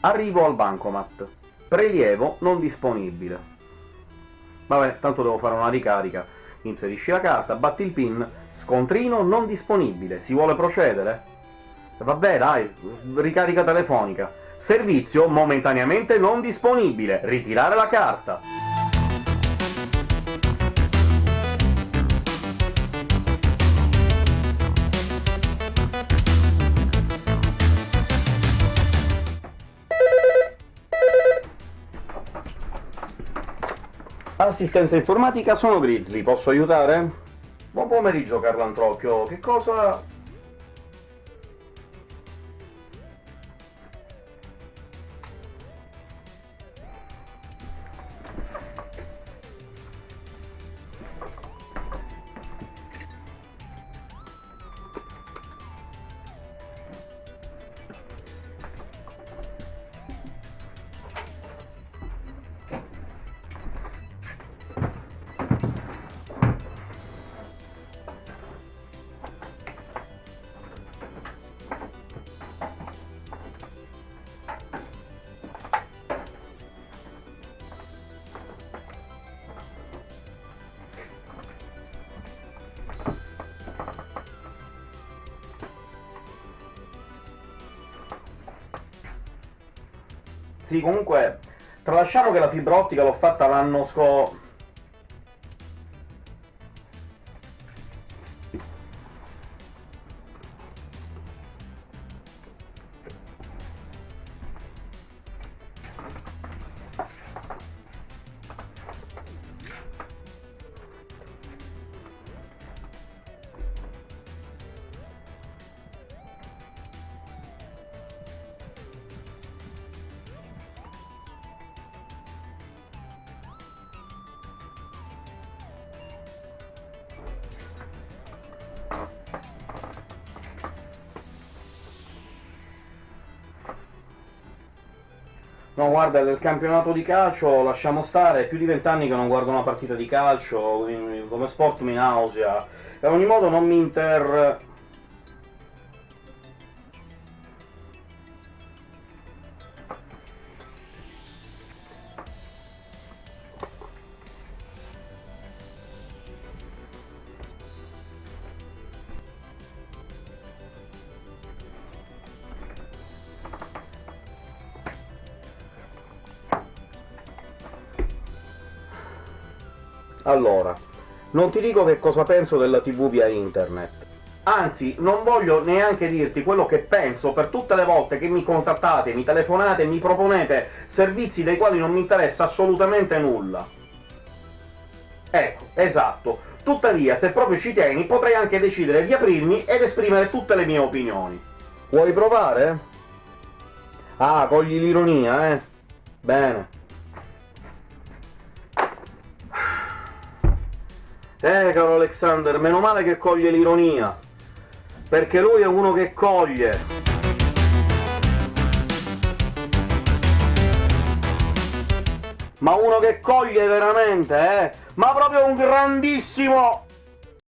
Arrivo al bancomat. Prelievo non disponibile. Vabbè, tanto devo fare una ricarica. Inserisci la carta, batti il PIN, scontrino non disponibile. Si vuole procedere? Vabbè, dai, ricarica telefonica. Servizio momentaneamente non disponibile. Ritirare la carta. Assistenza informatica, sono Grizzly, posso aiutare? Buon pomeriggio, Carlantrocchio. Che cosa... Sì, comunque, tralasciamo che la fibra ottica l'ho fatta l'anno scorso... No, guarda, del campionato di calcio lasciamo stare, è più di vent'anni che non guardo una partita di calcio, come sport mi nausea, e ogni modo non mi inter... Allora, non ti dico che cosa penso della TV via internet. Anzi, non voglio neanche dirti quello che penso per tutte le volte che mi contattate, mi telefonate e mi proponete servizi dei quali non mi interessa assolutamente nulla. Ecco, esatto. Tuttavia, se proprio ci tieni, potrei anche decidere di aprirmi ed esprimere tutte le mie opinioni. Vuoi provare? Ah, cogli l'ironia, eh? Bene. Eh, caro Alexander, meno male che coglie l'ironia, perché lui è uno che coglie. Ma uno che coglie veramente, eh? Ma proprio un grandissimo